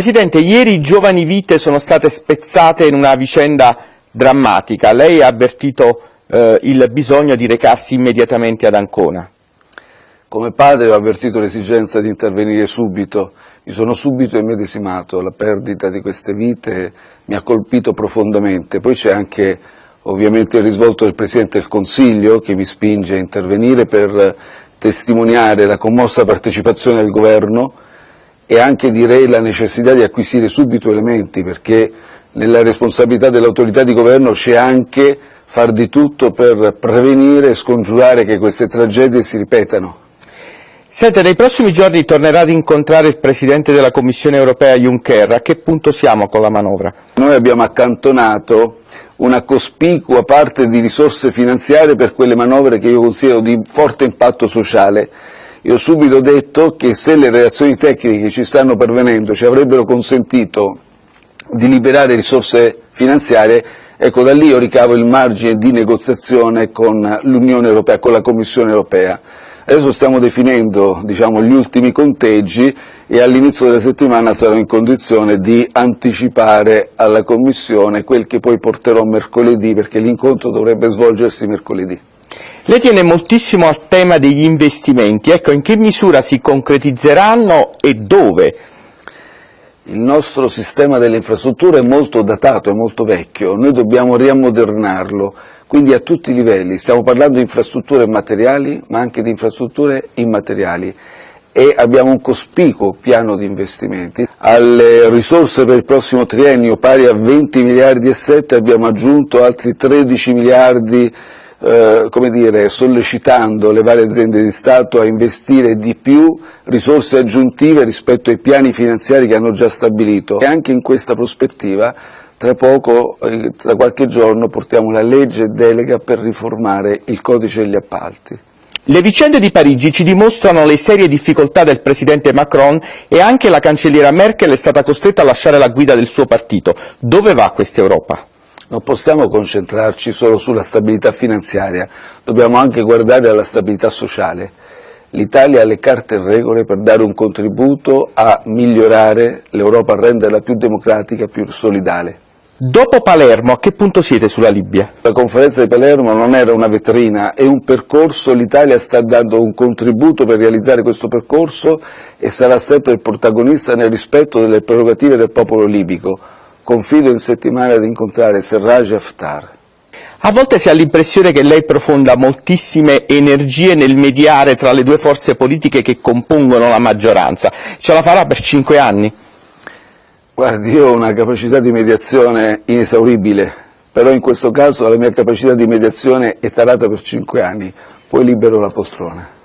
Presidente, ieri giovani vite sono state spezzate in una vicenda drammatica. Lei ha avvertito eh, il bisogno di recarsi immediatamente ad Ancona. Come padre ho avvertito l'esigenza di intervenire subito, mi sono subito immedesimato, la perdita di queste vite mi ha colpito profondamente, poi c'è anche ovviamente il risvolto del Presidente del Consiglio che mi spinge a intervenire per testimoniare la commossa partecipazione del Governo e anche direi la necessità di acquisire subito elementi perché nella responsabilità dell'autorità di governo c'è anche far di tutto per prevenire e scongiurare che queste tragedie si ripetano. Senta, nei prossimi giorni tornerà ad incontrare il Presidente della Commissione europea Juncker, a che punto siamo con la manovra? Noi abbiamo accantonato una cospicua parte di risorse finanziarie per quelle manovre che io considero di forte impatto sociale io ho subito detto che se le reazioni tecniche che ci stanno pervenendo ci avrebbero consentito di liberare risorse finanziarie, ecco da lì io ricavo il margine di negoziazione con l'Unione Europea, con la Commissione Europea. Adesso stiamo definendo diciamo, gli ultimi conteggi e all'inizio della settimana sarò in condizione di anticipare alla Commissione quel che poi porterò mercoledì, perché l'incontro dovrebbe svolgersi mercoledì. Lei tiene moltissimo al tema degli investimenti, ecco in che misura si concretizzeranno e dove? Il nostro sistema delle infrastrutture è molto datato, è molto vecchio, noi dobbiamo riammodernarlo, quindi a tutti i livelli, stiamo parlando di infrastrutture materiali ma anche di infrastrutture immateriali. E abbiamo un cospicuo piano di investimenti. Alle risorse per il prossimo triennio pari a 20 miliardi e 7 abbiamo aggiunto altri 13 miliardi eh, come dire, sollecitando le varie aziende di Stato a investire di più risorse aggiuntive rispetto ai piani finanziari che hanno già stabilito e anche in questa prospettiva tra poco, eh, tra qualche giorno, portiamo la legge delega per riformare il codice degli appalti. Le vicende di Parigi ci dimostrano le serie difficoltà del presidente Macron e anche la cancelliera Merkel è stata costretta a lasciare la guida del suo partito. Dove va questa Europa? Non possiamo concentrarci solo sulla stabilità finanziaria, dobbiamo anche guardare alla stabilità sociale. L'Italia ha le carte in regole per dare un contributo a migliorare l'Europa, a renderla più democratica, più solidale. Dopo Palermo, a che punto siete sulla Libia? La conferenza di Palermo non era una vetrina, è un percorso, l'Italia sta dando un contributo per realizzare questo percorso e sarà sempre il protagonista nel rispetto delle prerogative del popolo libico confido in settimana di incontrare Serraj Haftar. A volte si ha l'impressione che lei profonda moltissime energie nel mediare tra le due forze politiche che compongono la maggioranza. Ce la farà per cinque anni? Guardi, io ho una capacità di mediazione inesauribile, però in questo caso la mia capacità di mediazione è tarata per cinque anni, poi libero la poltrona.